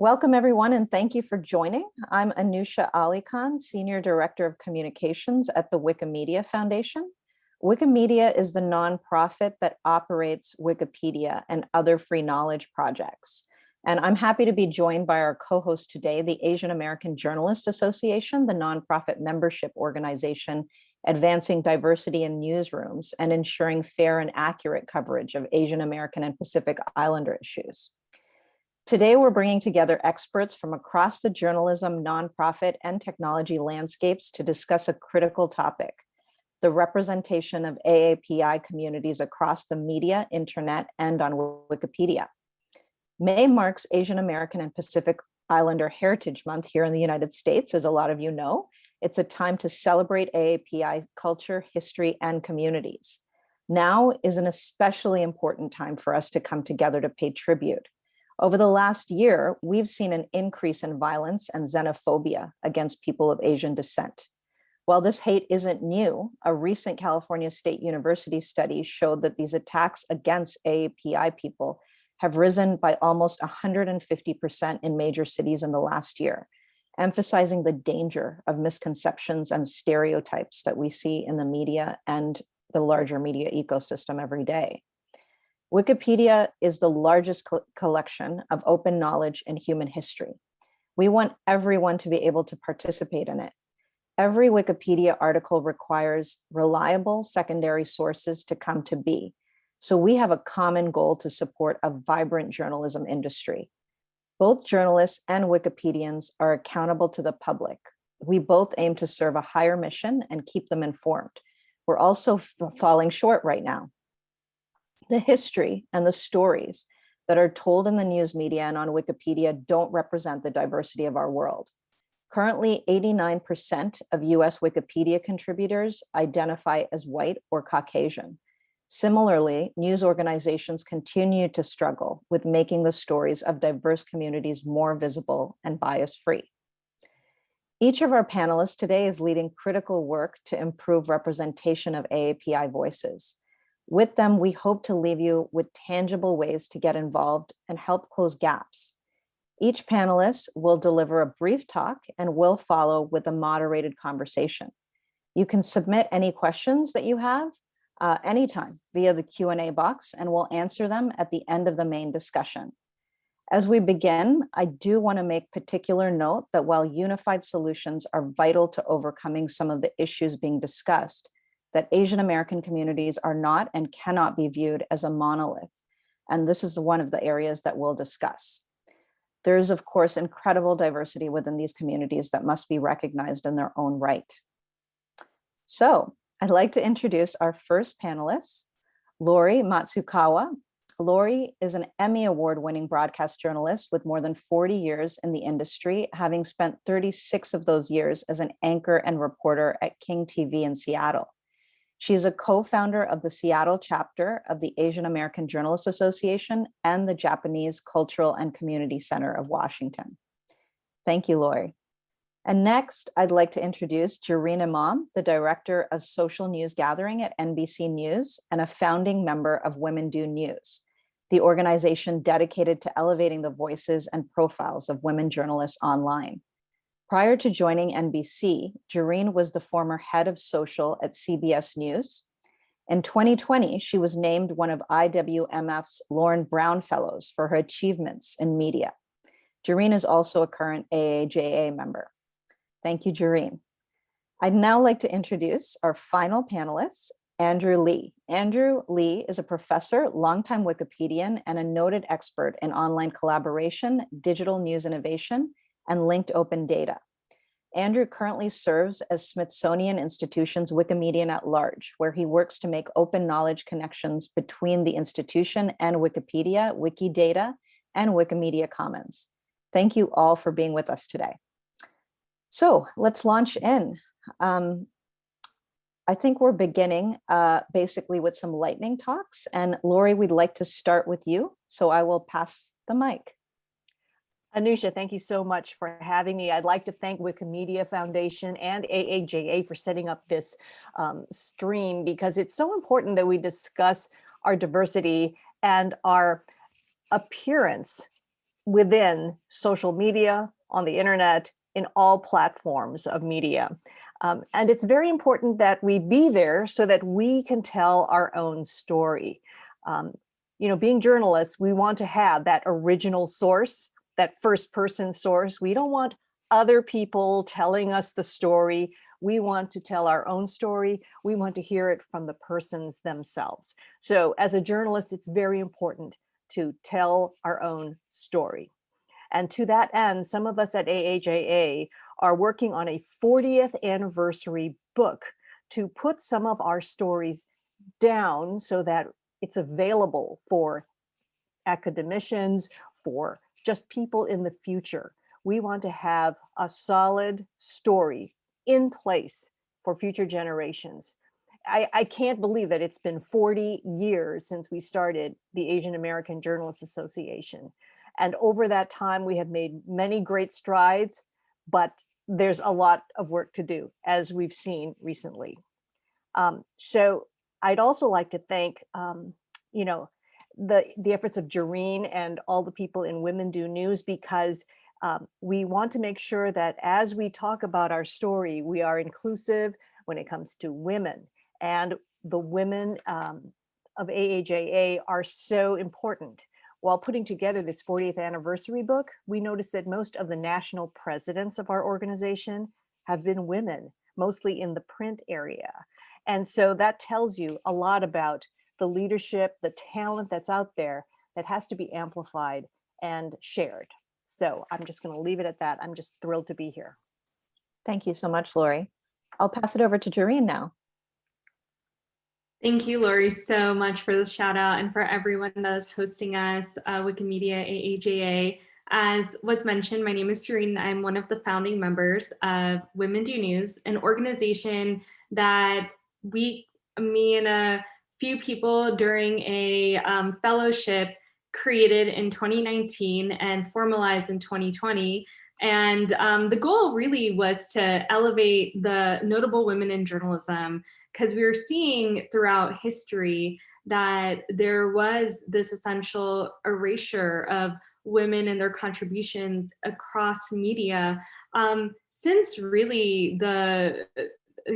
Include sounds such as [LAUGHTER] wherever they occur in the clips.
Welcome everyone and thank you for joining. I'm Anusha Ali Khan, Senior Director of Communications at the Wikimedia Foundation. Wikimedia is the nonprofit that operates Wikipedia and other free knowledge projects. And I'm happy to be joined by our co-host today, the Asian American Journalists Association, the nonprofit membership organization advancing diversity in newsrooms and ensuring fair and accurate coverage of Asian American and Pacific Islander issues. Today, we're bringing together experts from across the journalism, nonprofit, and technology landscapes to discuss a critical topic, the representation of AAPI communities across the media, internet, and on Wikipedia. May marks Asian American and Pacific Islander Heritage Month here in the United States, as a lot of you know. It's a time to celebrate AAPI culture, history, and communities. Now is an especially important time for us to come together to pay tribute. Over the last year, we've seen an increase in violence and xenophobia against people of Asian descent. While this hate isn't new, a recent California State University study showed that these attacks against AAPI people have risen by almost 150% in major cities in the last year, emphasizing the danger of misconceptions and stereotypes that we see in the media and the larger media ecosystem every day. Wikipedia is the largest co collection of open knowledge in human history. We want everyone to be able to participate in it. Every Wikipedia article requires reliable secondary sources to come to be. So we have a common goal to support a vibrant journalism industry. Both journalists and Wikipedians are accountable to the public. We both aim to serve a higher mission and keep them informed. We're also falling short right now the history and the stories that are told in the news media and on Wikipedia don't represent the diversity of our world. Currently, 89% of US Wikipedia contributors identify as white or Caucasian. Similarly, news organizations continue to struggle with making the stories of diverse communities more visible and bias-free. Each of our panelists today is leading critical work to improve representation of AAPI voices. With them, we hope to leave you with tangible ways to get involved and help close gaps. Each panelist will deliver a brief talk and will follow with a moderated conversation. You can submit any questions that you have uh, anytime via the Q&A box and we'll answer them at the end of the main discussion. As we begin, I do want to make particular note that while unified solutions are vital to overcoming some of the issues being discussed, that Asian American communities are not and cannot be viewed as a monolith. And this is one of the areas that we'll discuss. There is, of course, incredible diversity within these communities that must be recognized in their own right. So I'd like to introduce our first panelist, Lori Matsukawa. Lori is an Emmy Award winning broadcast journalist with more than 40 years in the industry, having spent 36 of those years as an anchor and reporter at King TV in Seattle. She is a co-founder of the Seattle chapter of the Asian American Journalists Association and the Japanese Cultural and Community Center of Washington. Thank you, Lori. And next, I'd like to introduce Jareen Imam, the Director of Social News Gathering at NBC News and a founding member of Women Do News, the organization dedicated to elevating the voices and profiles of women journalists online. Prior to joining NBC, Jareen was the former head of social at CBS News. In 2020, she was named one of IWMF's Lauren Brown Fellows for her achievements in media. Jareen is also a current AAJA member. Thank you, Jareen. I'd now like to introduce our final panelist, Andrew Lee. Andrew Lee is a professor, longtime Wikipedian, and a noted expert in online collaboration, digital news innovation, and linked open data. Andrew currently serves as Smithsonian Institution's Wikimedian at Large, where he works to make open knowledge connections between the institution and Wikipedia, Wikidata, and Wikimedia Commons. Thank you all for being with us today. So let's launch in. Um, I think we're beginning uh, basically with some lightning talks. And Lori, we'd like to start with you. So I will pass the mic. Anusha, thank you so much for having me. I'd like to thank Wikimedia Foundation and AAJA for setting up this um, stream because it's so important that we discuss our diversity and our appearance within social media, on the internet, in all platforms of media. Um, and it's very important that we be there so that we can tell our own story. Um, you know, being journalists, we want to have that original source, that first person source. We don't want other people telling us the story. We want to tell our own story. We want to hear it from the persons themselves. So as a journalist, it's very important to tell our own story. And to that end, some of us at AAJA are working on a 40th anniversary book to put some of our stories down so that it's available for academicians, for just people in the future. We want to have a solid story in place for future generations. I, I can't believe that it's been 40 years since we started the Asian American Journalists Association. And over that time, we have made many great strides, but there's a lot of work to do, as we've seen recently. Um, so I'd also like to thank, um, you know, the, the efforts of Jareen and all the people in Women Do News because um, we want to make sure that as we talk about our story, we are inclusive when it comes to women. And the women um, of AAJA are so important. While putting together this 40th anniversary book, we noticed that most of the national presidents of our organization have been women, mostly in the print area. And so that tells you a lot about the leadership, the talent that's out there that has to be amplified and shared. So I'm just going to leave it at that. I'm just thrilled to be here. Thank you so much, Lori. I'll pass it over to Jareen now. Thank you, Lori, so much for the shout out and for everyone that is hosting us, uh, Wikimedia AAJA. As was mentioned, my name is Jareen. I'm one of the founding members of Women Do News, an organization that we, me and a few people during a um, fellowship created in 2019 and formalized in 2020. And um, the goal really was to elevate the notable women in journalism because we were seeing throughout history that there was this essential erasure of women and their contributions across media um, since really the uh,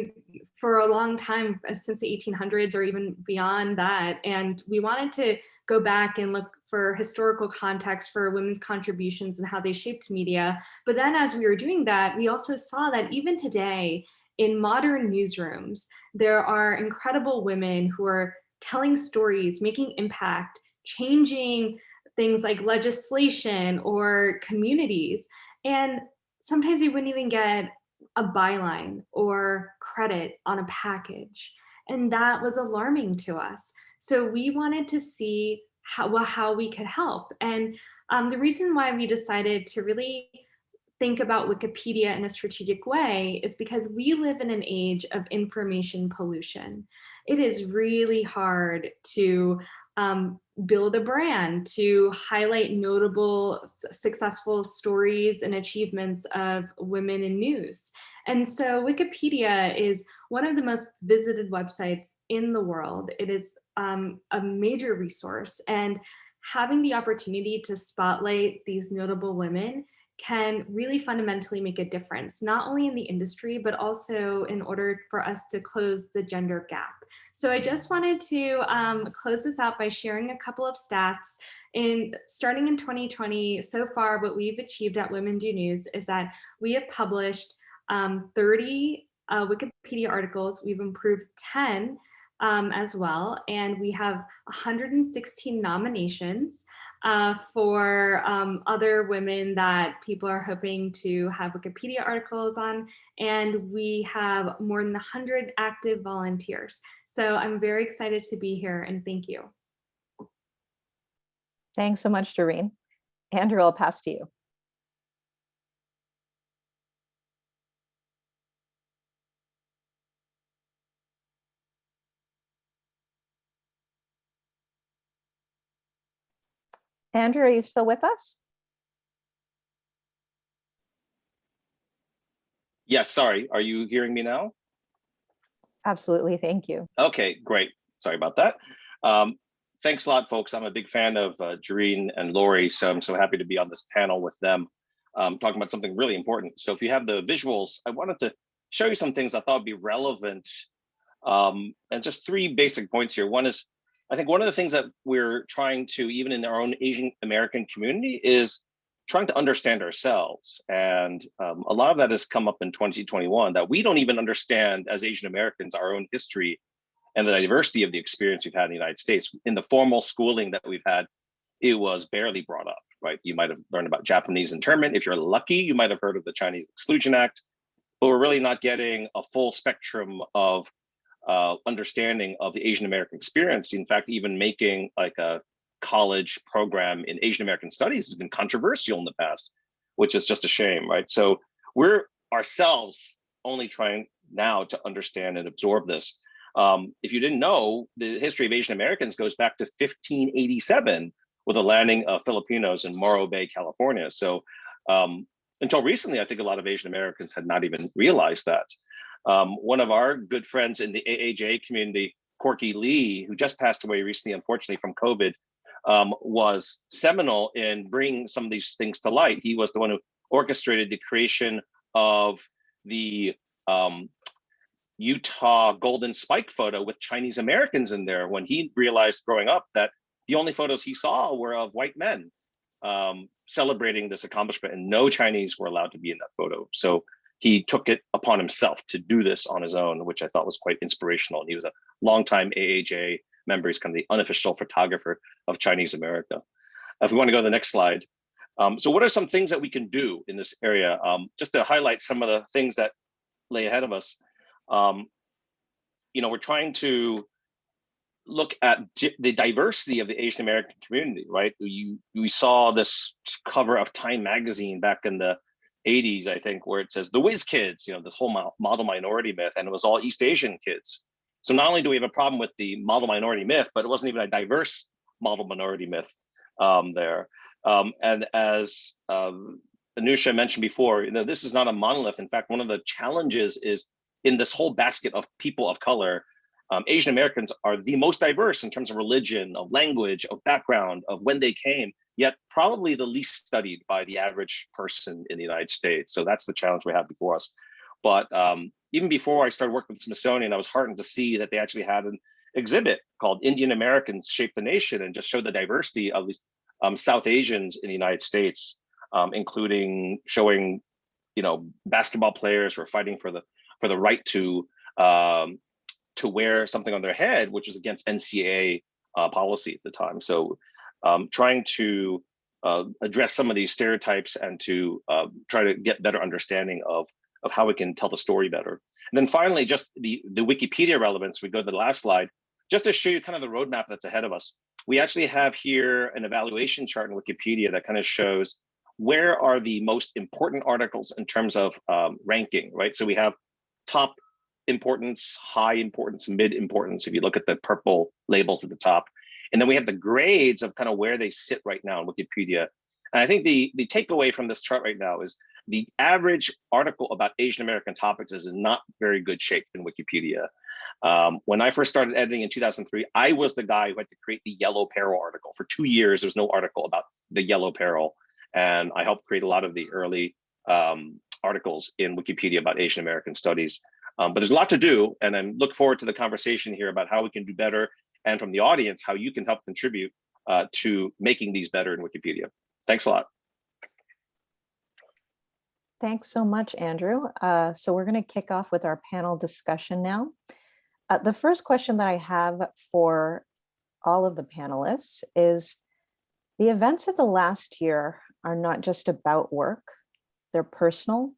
for a long time uh, since the 1800s or even beyond that and we wanted to go back and look for historical context for women's contributions and how they shaped media but then as we were doing that we also saw that even today in modern newsrooms, there are incredible women who are telling stories, making impact, changing things like legislation or communities. And sometimes we wouldn't even get a byline or credit on a package. And that was alarming to us. So we wanted to see how, well, how we could help. And um, the reason why we decided to really think about Wikipedia in a strategic way is because we live in an age of information pollution. It is really hard to um, build a brand, to highlight notable successful stories and achievements of women in news. And so Wikipedia is one of the most visited websites in the world. It is um, a major resource and having the opportunity to spotlight these notable women can really fundamentally make a difference, not only in the industry, but also in order for us to close the gender gap. So I just wanted to um, close this out by sharing a couple of stats. In starting in 2020, so far what we've achieved at Women Do News is that we have published um, 30 uh, Wikipedia articles. We've improved 10 um, as well, and we have 116 nominations uh, for um, other women that people are hoping to have Wikipedia articles on. And we have more than 100 active volunteers. So I'm very excited to be here and thank you. Thanks so much, Doreen. Andrew, I'll pass to you. Andrew, are you still with us? Yes, sorry. Are you hearing me now? Absolutely, thank you. Okay, great. Sorry about that. Um, thanks a lot, folks. I'm a big fan of uh, Jareen and Lori, so I'm so happy to be on this panel with them, um, talking about something really important. So if you have the visuals, I wanted to show you some things I thought would be relevant. Um, and just three basic points here. One is, I think one of the things that we're trying to, even in our own Asian American community, is trying to understand ourselves. And um, a lot of that has come up in 2021 that we don't even understand as Asian Americans our own history and the diversity of the experience we've had in the United States. In the formal schooling that we've had, it was barely brought up, right? You might have learned about Japanese internment. If you're lucky, you might have heard of the Chinese Exclusion Act, but we're really not getting a full spectrum of uh, understanding of the Asian American experience. In fact, even making like a college program in Asian American studies has been controversial in the past, which is just a shame, right? So we're ourselves only trying now to understand and absorb this. Um, if you didn't know, the history of Asian Americans goes back to 1587 with the landing of Filipinos in Morro Bay, California. So um, until recently, I think a lot of Asian Americans had not even realized that. Um, one of our good friends in the AAJ community, Corky Lee, who just passed away recently, unfortunately from COVID, um, was seminal in bringing some of these things to light. He was the one who orchestrated the creation of the um, Utah golden spike photo with Chinese Americans in there when he realized growing up that the only photos he saw were of white men um, celebrating this accomplishment and no Chinese were allowed to be in that photo. So he took it upon himself to do this on his own, which I thought was quite inspirational. And he was a longtime AAJ member. He's kind of the unofficial photographer of Chinese America. If we want to go to the next slide. Um, so what are some things that we can do in this area? Um, just to highlight some of the things that lay ahead of us. Um, you know, we're trying to look at the diversity of the Asian American community, right? You we saw this cover of Time magazine back in the 80s, I think, where it says the whiz kids, you know, this whole model minority myth, and it was all East Asian kids. So not only do we have a problem with the model minority myth, but it wasn't even a diverse model minority myth um, there. Um, and as um, Anusha mentioned before, you know, this is not a monolith. In fact, one of the challenges is in this whole basket of people of color, um, Asian Americans are the most diverse in terms of religion, of language, of background, of when they came, yet probably the least studied by the average person in the United States. So that's the challenge we have before us. But um, even before I started working with the Smithsonian, I was heartened to see that they actually had an exhibit called Indian Americans Shape the Nation and just showed the diversity of these um, South Asians in the United States, um, including showing, you know, basketball players who are fighting for the for the right to um, to wear something on their head, which is against NCAA uh, policy at the time. So um, trying to uh, address some of these stereotypes and to uh, try to get better understanding of, of how we can tell the story better. And then finally, just the, the Wikipedia relevance, we go to the last slide, just to show you kind of the roadmap that's ahead of us. We actually have here an evaluation chart in Wikipedia that kind of shows where are the most important articles in terms of um, ranking, right? So we have top importance, high importance, mid importance, if you look at the purple labels at the top. And then we have the grades of kind of where they sit right now in Wikipedia. And I think the, the takeaway from this chart right now is the average article about Asian American topics is not very good shape in Wikipedia. Um, when I first started editing in 2003, I was the guy who had to create the yellow peril article. For two years, there was no article about the yellow peril. And I helped create a lot of the early um, articles in Wikipedia about Asian American studies. Um, but there's a lot to do, and I look forward to the conversation here about how we can do better, and from the audience, how you can help contribute uh, to making these better in Wikipedia. Thanks a lot. Thanks so much, Andrew. Uh, so we're going to kick off with our panel discussion now. Uh, the first question that I have for all of the panelists is, the events of the last year are not just about work, they're personal.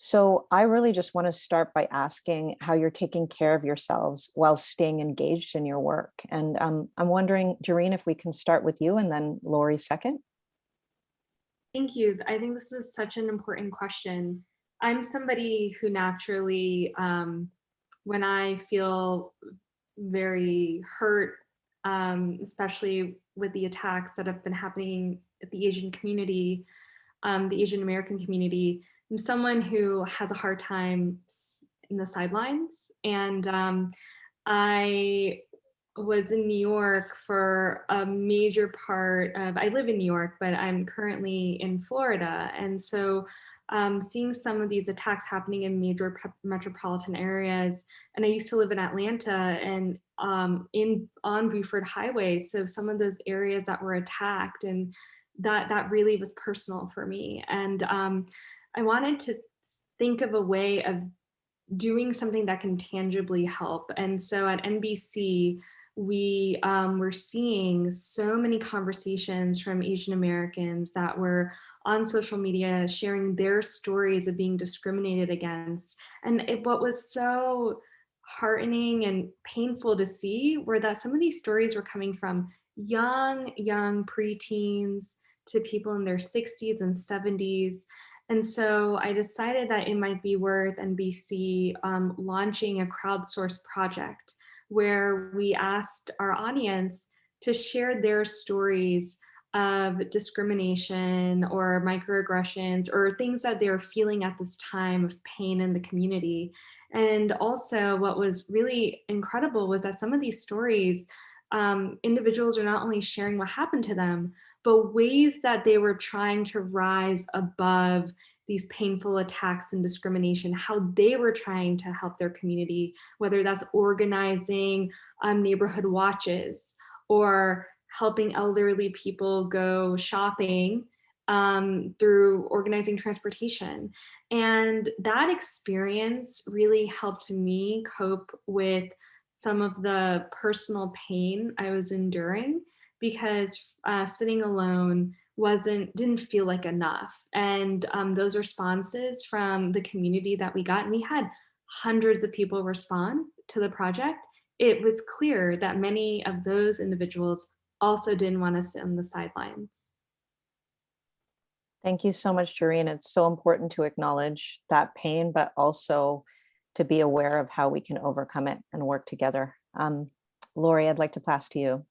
So I really just want to start by asking how you're taking care of yourselves while staying engaged in your work. And um, I'm wondering, Jareen, if we can start with you and then Lori second. Thank you. I think this is such an important question. I'm somebody who naturally, um, when I feel very hurt, um, especially with the attacks that have been happening at the Asian community, um, the Asian American community, I'm someone who has a hard time in the sidelines. And um, I was in New York for a major part of, I live in New York, but I'm currently in Florida. And so um, seeing some of these attacks happening in major metropolitan areas, and I used to live in Atlanta and um, in on Buford Highway. So some of those areas that were attacked and that that really was personal for me. And um, I wanted to think of a way of doing something that can tangibly help. And so at NBC, we um, were seeing so many conversations from Asian Americans that were on social media sharing their stories of being discriminated against. And it, what was so heartening and painful to see were that some of these stories were coming from young, young preteens to people in their 60s and 70s. And so I decided that it might be worth NBC um, launching a crowdsourced project where we asked our audience to share their stories of discrimination or microaggressions or things that they were feeling at this time of pain in the community. And also what was really incredible was that some of these stories, um, individuals are not only sharing what happened to them, but ways that they were trying to rise above these painful attacks and discrimination, how they were trying to help their community, whether that's organizing um, neighborhood watches or helping elderly people go shopping um, through organizing transportation. And that experience really helped me cope with some of the personal pain I was enduring because uh, sitting alone wasn't didn't feel like enough and um, those responses from the community that we got and we had hundreds of people respond to the project it was clear that many of those individuals also didn't want to sit on the sidelines Thank you so much, Jareen. It's so important to acknowledge that pain, but also to be aware of how we can overcome it and work together. Um, Lori, I'd like to pass to you.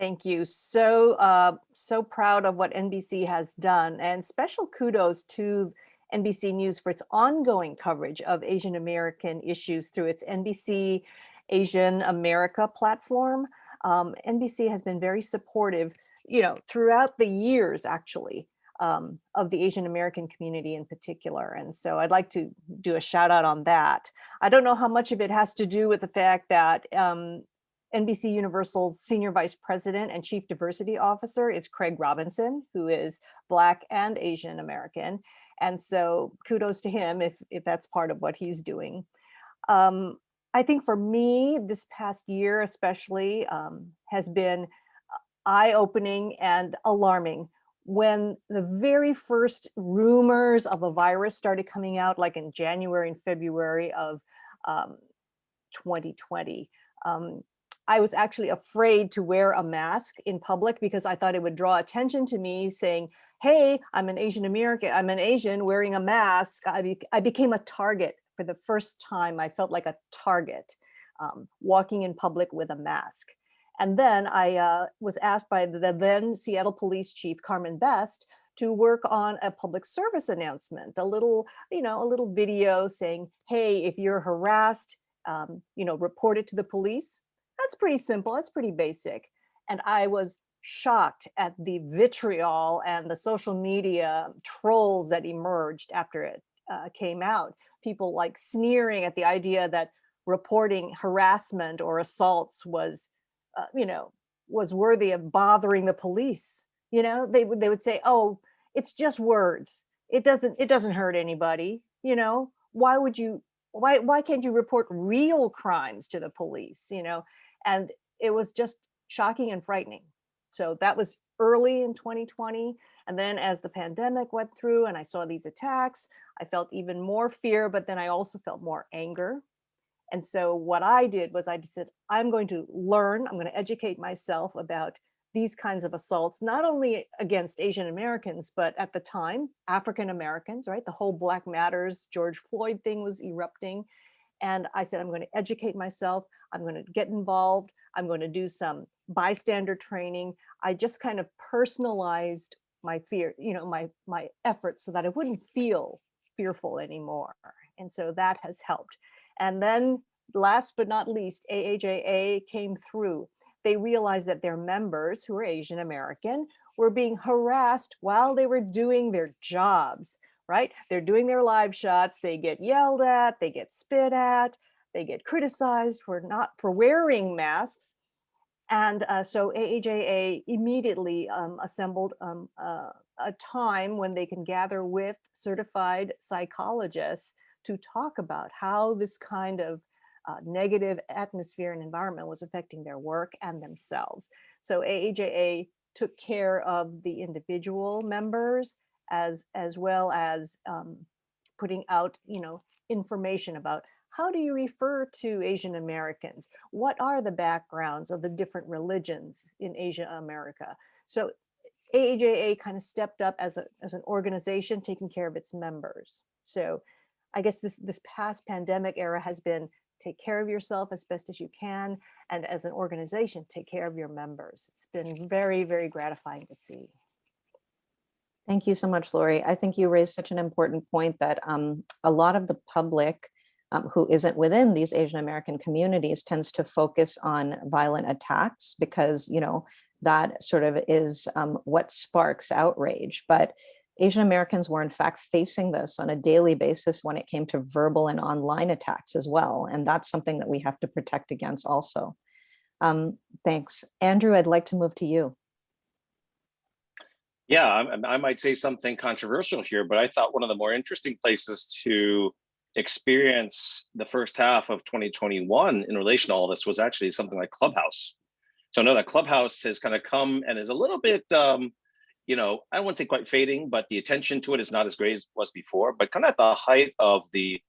Thank you. So, uh, so proud of what NBC has done and special kudos to NBC News for its ongoing coverage of Asian American issues through its NBC Asian America platform. Um, NBC has been very supportive, you know, throughout the years actually um, of the Asian American community in particular. And so I'd like to do a shout out on that. I don't know how much of it has to do with the fact that um, NBC Universal's Senior Vice President and Chief Diversity Officer is Craig Robinson, who is Black and Asian American. And so kudos to him if, if that's part of what he's doing. Um, I think for me, this past year especially um, has been eye-opening and alarming when the very first rumors of a virus started coming out, like in January and February of um, 2020. Um, I was actually afraid to wear a mask in public because I thought it would draw attention to me saying, hey, I'm an Asian American, I'm an Asian wearing a mask. I, be I became a target for the first time. I felt like a target um, walking in public with a mask. And then I uh, was asked by the then Seattle Police Chief Carmen Best to work on a public service announcement, a little, you know, a little video saying, hey, if you're harassed, um, you know, report it to the police. That's pretty simple, that's pretty basic. And I was shocked at the vitriol and the social media trolls that emerged after it uh, came out. People like sneering at the idea that reporting harassment or assaults was uh, you know, was worthy of bothering the police. You know, they would they would say, "Oh, it's just words. It doesn't it doesn't hurt anybody." You know, why would you? Why why can't you report real crimes to the police? You know, and it was just shocking and frightening. So that was early in 2020. And then as the pandemic went through and I saw these attacks, I felt even more fear, but then I also felt more anger and so what I did was I just said, I'm going to learn, I'm going to educate myself about these kinds of assaults, not only against Asian Americans, but at the time, African Americans, right? The whole Black Matters, George Floyd thing was erupting. And I said, I'm going to educate myself. I'm going to get involved. I'm going to do some bystander training. I just kind of personalized my fear, you know, my, my efforts so that I wouldn't feel fearful anymore. And so that has helped. And then last but not least, AAJA came through. They realized that their members who are Asian American were being harassed while they were doing their jobs, right? They're doing their live shots, they get yelled at, they get spit at, they get criticized for not for wearing masks. And uh, so AAJA immediately um, assembled um, uh, a time when they can gather with certified psychologists to talk about how this kind of uh, negative atmosphere and environment was affecting their work and themselves. So AAJA took care of the individual members as as well as um, putting out, you know, information about how do you refer to Asian Americans? What are the backgrounds of the different religions in Asia America? So AAJA kind of stepped up as, a, as an organization taking care of its members. So I guess this, this past pandemic era has been take care of yourself as best as you can. And as an organization, take care of your members. It's been very, very gratifying to see. Thank you so much, Lori. I think you raised such an important point that um, a lot of the public um, who isn't within these Asian American communities tends to focus on violent attacks because, you know, that sort of is um, what sparks outrage. But Asian Americans were in fact facing this on a daily basis when it came to verbal and online attacks as well. And that's something that we have to protect against also. Um, thanks. Andrew, I'd like to move to you. Yeah, I, I might say something controversial here, but I thought one of the more interesting places to experience the first half of 2021 in relation to all this was actually something like Clubhouse. So I know that Clubhouse has kind of come and is a little bit, um, you know, I wouldn't say quite fading, but the attention to it is not as great as it was before. But kind of at the height of the,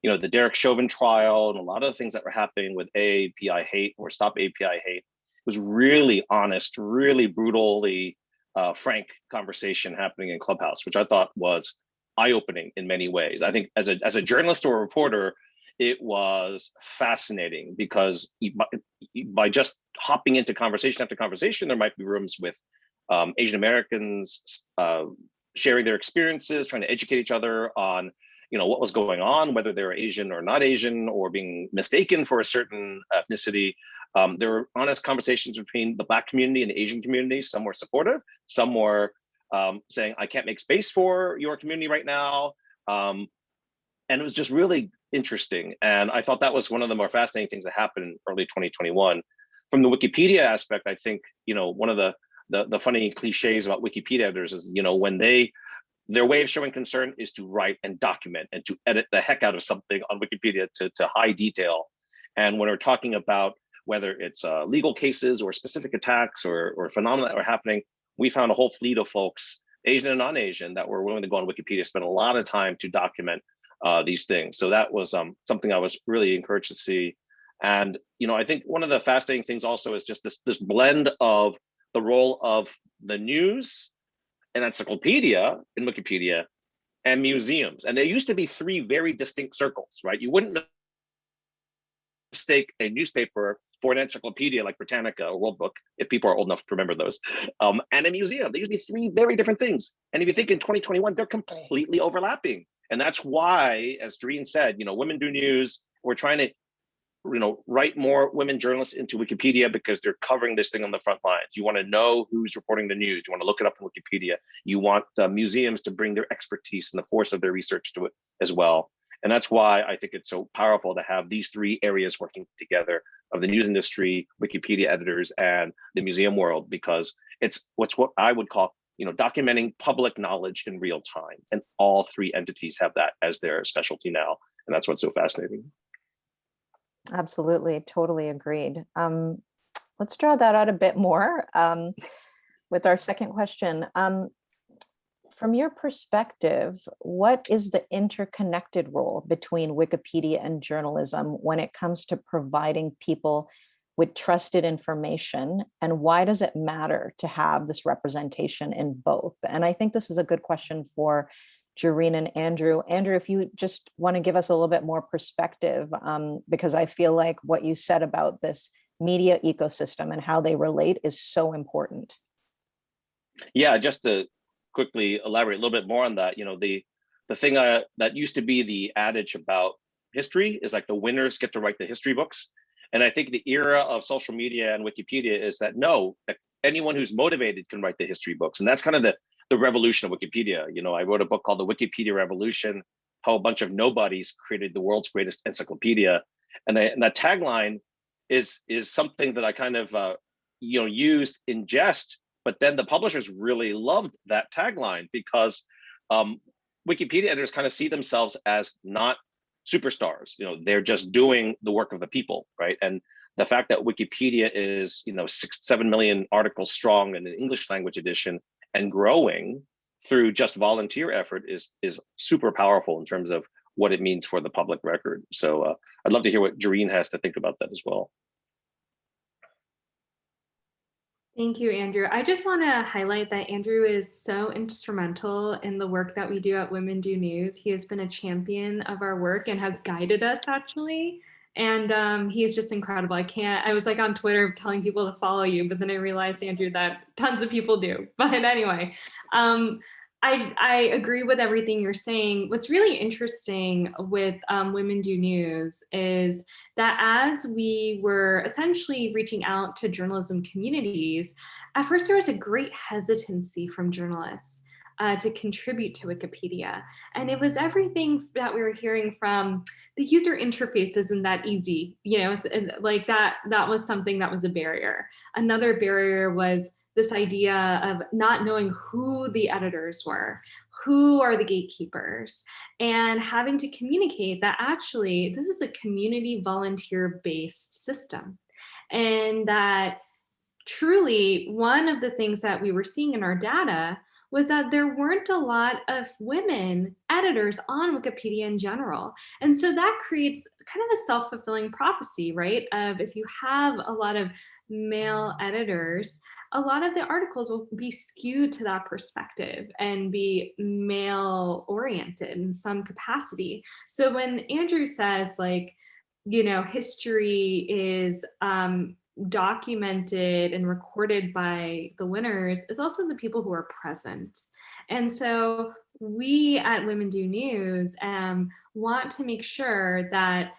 you know, the Derek Chauvin trial and a lot of the things that were happening with API hate or Stop API hate was really honest, really brutally uh, frank conversation happening in Clubhouse, which I thought was eye-opening in many ways. I think as a, as a journalist or a reporter, it was fascinating because by, just hopping into conversation after conversation, there might be rooms with um, Asian Americans uh, sharing their experiences, trying to educate each other on you know what was going on, whether they were Asian or not Asian, or being mistaken for a certain ethnicity. Um, there were honest conversations between the Black community and the Asian community. Some were supportive, some were um, saying, I can't make space for your community right now. Um, and it was just really interesting. And I thought that was one of the more fascinating things that happened in early 2021. From the Wikipedia aspect, I think, you know, one of the, the, the funny cliches about Wikipedia editors is, you know, when they, their way of showing concern is to write and document and to edit the heck out of something on Wikipedia to, to high detail. And when we're talking about whether it's uh, legal cases or specific attacks or, or phenomena that are happening, we found a whole fleet of folks, Asian and non-Asian, that were willing to go on Wikipedia, spend a lot of time to document uh, these things. So that was um, something I was really encouraged to see. And you know, I think one of the fascinating things also is just this this blend of the role of the news and encyclopedia in Wikipedia and museums. And there used to be three very distinct circles, right? You wouldn't mistake a newspaper for an encyclopedia like Britannica or World Book, if people are old enough to remember those, um, and a museum. They used to be three very different things. And if you think in 2021, they're completely overlapping. And that's why, as Doreen said, you know, Women Do News, we're trying to, you know, write more women journalists into Wikipedia because they're covering this thing on the front lines. You want to know who's reporting the news. You want to look it up in Wikipedia. You want uh, museums to bring their expertise and the force of their research to it as well. And that's why I think it's so powerful to have these three areas working together of the news industry, Wikipedia editors, and the museum world, because it's what's what I would call, you know, documenting public knowledge in real time. And all three entities have that as their specialty now. And that's what's so fascinating. Absolutely, totally agreed. Um, let's draw that out a bit more um, with our second question. Um, from your perspective, what is the interconnected role between Wikipedia and journalism when it comes to providing people with trusted information and why does it matter to have this representation in both? And I think this is a good question for Jareen and Andrew. Andrew, if you just want to give us a little bit more perspective, um, because I feel like what you said about this media ecosystem and how they relate is so important. Yeah, just to quickly elaborate a little bit more on that, you know, the the thing uh, that used to be the adage about history is like the winners get to write the history books. And I think the era of social media and Wikipedia is that no, anyone who's motivated can write the history books. And that's kind of the, the revolution of Wikipedia. You know, I wrote a book called The Wikipedia Revolution, how a bunch of nobodies created the world's greatest encyclopedia. And, I, and that tagline is, is something that I kind of, uh, you know, used in jest, but then the publishers really loved that tagline because um, Wikipedia editors kind of see themselves as not superstars. You know, they're just doing the work of the people, right? And the fact that Wikipedia is, you know, six, seven million articles strong in an English language edition and growing through just volunteer effort is is super powerful in terms of what it means for the public record. So uh, I'd love to hear what Jareen has to think about that as well. Thank you, Andrew. I just want to highlight that Andrew is so instrumental in the work that we do at Women Do News. He has been a champion of our work and has guided us actually. And um, he is just incredible. I can't, I was like on Twitter telling people to follow you, but then I realized, Andrew, that tons of people do. [LAUGHS] But anyway, um, I, I agree with everything you're saying. What's really interesting with um, Women Do News is that as we were essentially reaching out to journalism communities, at first there was a great hesitancy from journalists uh, to contribute to Wikipedia. And it was everything that we were hearing from the user interface isn't that easy, you know, like that, that was something that was a barrier. Another barrier was this idea of not knowing who the editors were, who are the gatekeepers, and having to communicate that actually this is a community volunteer based system. And that truly one of the things that we were seeing in our data was that there weren't a lot of women editors on Wikipedia in general. And so that creates kind of a self-fulfilling prophecy, right? Of if you have a lot of male editors, a lot of the articles will be skewed to that perspective and be male oriented in some capacity. So when Andrew says like, you know, history is um, documented and recorded by the winners is also the people who are present. And so we at Women Do News um, want to make sure that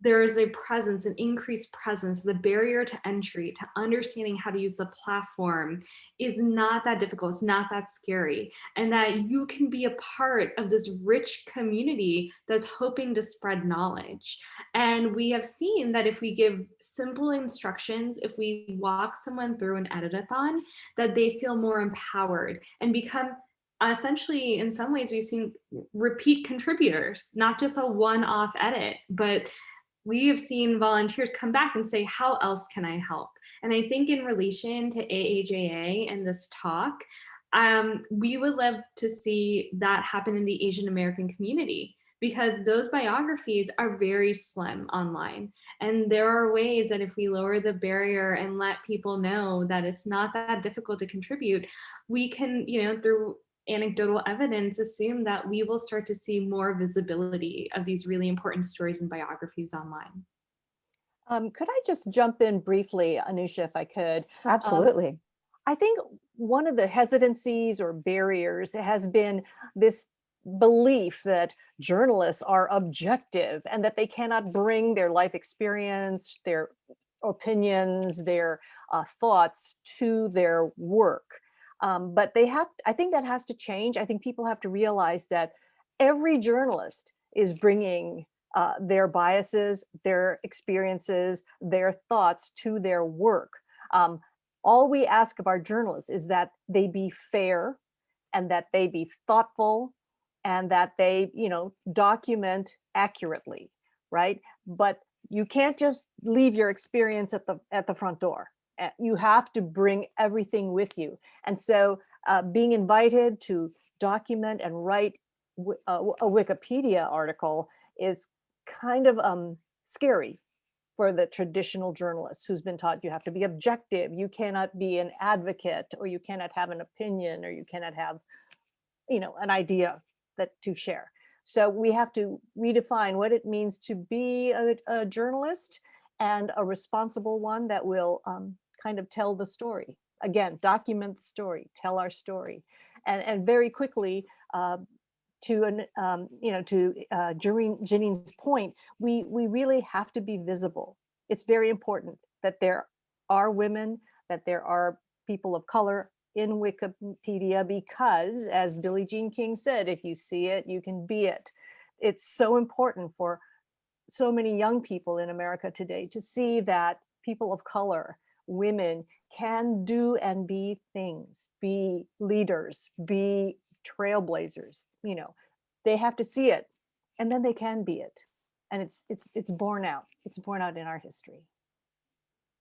there is a presence, an increased presence, the barrier to entry, to understanding how to use the platform is not that difficult, it's not that scary, and that you can be a part of this rich community that's hoping to spread knowledge. And we have seen that if we give simple instructions, if we walk someone through an editathon, that they feel more empowered and become essentially in some ways we've seen repeat contributors not just a one-off edit but we have seen volunteers come back and say, how else can I help? And I think in relation to AAJA and this talk, um, we would love to see that happen in the Asian American community because those biographies are very slim online. And there are ways that if we lower the barrier and let people know that it's not that difficult to contribute, we can, you know, through anecdotal evidence assume that we will start to see more visibility of these really important stories and biographies online. Um, could I just jump in briefly, Anusha, if I could? Absolutely. Um, I think one of the hesitancies or barriers has been this belief that journalists are objective and that they cannot bring their life experience, their opinions, their uh, thoughts to their work. Um, but they have, I think that has to change. I think people have to realize that every journalist is bringing uh, their biases, their experiences, their thoughts to their work. Um, all we ask of our journalists is that they be fair and that they be thoughtful and that they, you know, document accurately, right? But you can't just leave your experience at the at the front door. You have to bring everything with you. And so uh, being invited to document and write a, a Wikipedia article is kind of um, scary for the traditional journalist who's been taught you have to be objective, you cannot be an advocate, or you cannot have an opinion, or you cannot have, you know, an idea that to share. So we have to redefine what it means to be a, a journalist and a responsible one that will um, kind of tell the story. Again, document the story, tell our story. And, and very quickly, uh, to an, um, you know, to uh, Janine's point, we we really have to be visible. It's very important that there are women, that there are people of color in Wikipedia, because as Billie Jean King said, if you see it, you can be it. It's so important for so many young people in America today to see that people of color, women can do and be things, be leaders, be trailblazers, you know, they have to see it and then they can be it. And it's it's it's borne out. It's borne out in our history.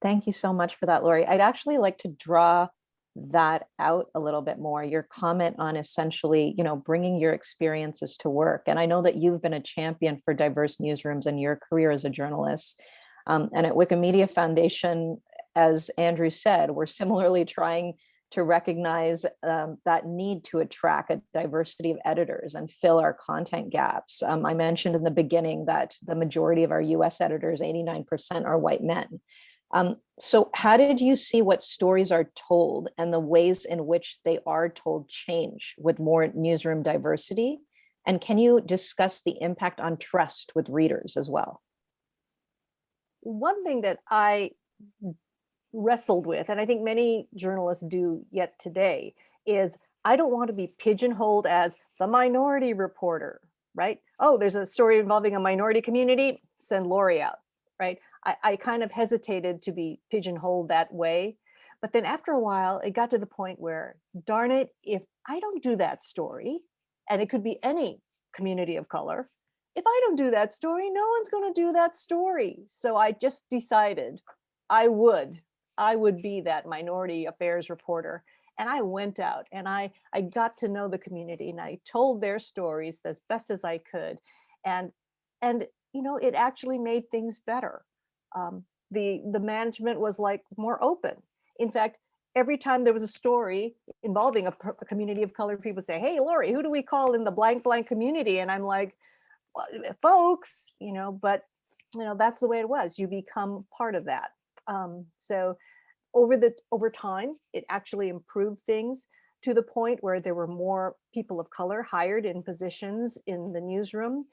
Thank you so much for that, Lori. I'd actually like to draw that out a little bit more, your comment on essentially, you know, bringing your experiences to work. And I know that you've been a champion for diverse newsrooms in your career as a journalist. Um, and at Wikimedia Foundation, as Andrew said, we're similarly trying to recognize um, that need to attract a diversity of editors and fill our content gaps. Um, I mentioned in the beginning that the majority of our US editors, 89% are white men. Um, so how did you see what stories are told and the ways in which they are told change with more newsroom diversity? And can you discuss the impact on trust with readers as well? One thing that I wrestled with, and I think many journalists do yet today, is I don't want to be pigeonholed as the minority reporter, right? Oh, there's a story involving a minority community, send Lori out, right? I, I kind of hesitated to be pigeonholed that way. But then after a while, it got to the point where, darn it, if I don't do that story, and it could be any community of color, if I don't do that story, no one's going to do that story. So I just decided I would, I would be that minority affairs reporter. And I went out and I, I got to know the community and I told their stories as best as I could. And, and you know, it actually made things better um, the the management was like more open. In fact, every time there was a story involving a, a, community of colored people say, hey, Lori, who do we call in the blank blank community? And I'm like, well, folks, you know, but you know, that's the way it was. You become part of that. Um, so over the over time, it actually improved things to the point where there were more people of color hired in positions in the newsroom,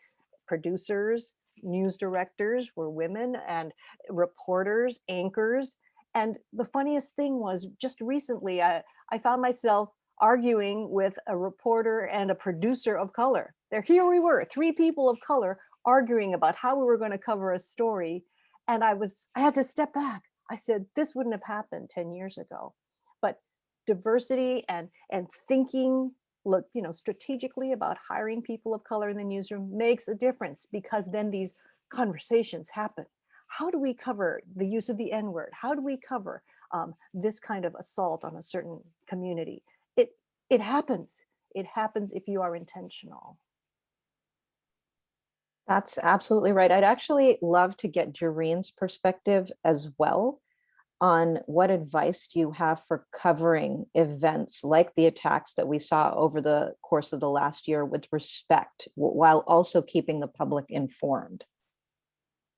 producers, news directors were women and reporters, anchors. And the funniest thing was just recently, I, I found myself arguing with a reporter and a producer of color. There, here we were, three people of color arguing about how we were going to cover a story. And I was, I had to step back. I said, this wouldn't have happened 10 years ago. But diversity and, and thinking look, you know, strategically about hiring people of color in the newsroom makes a difference because then these conversations happen. How do we cover the use of the N word? How do we cover um, this kind of assault on a certain community? It, it happens. It happens if you are intentional. That's absolutely right. I'd actually love to get Jareen's perspective as well on what advice do you have for covering events like the attacks that we saw over the course of the last year with respect while also keeping the public informed?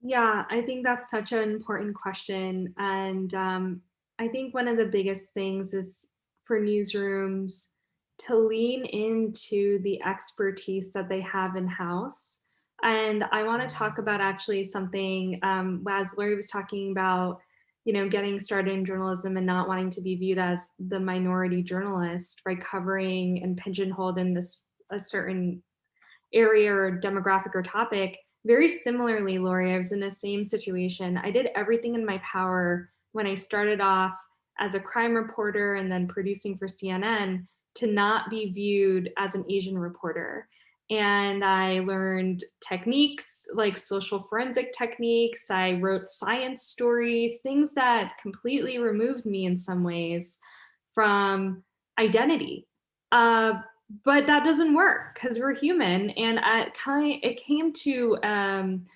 Yeah, I think that's such an important question. And um, I think one of the biggest things is for newsrooms to lean into the expertise that they have in-house. And I want to talk about actually something, um, as Lori was talking about, you know, getting started in journalism and not wanting to be viewed as the minority journalist, right? Covering and pigeonholed in this a certain area or demographic or topic. Very similarly, Lori, I was in the same situation. I did everything in my power when I started off as a crime reporter and then producing for CNN to not be viewed as an Asian reporter and I learned techniques like social forensic techniques. I wrote science stories, things that completely removed me in some ways from identity. Uh, but that doesn't work because we're human. And I it came to um,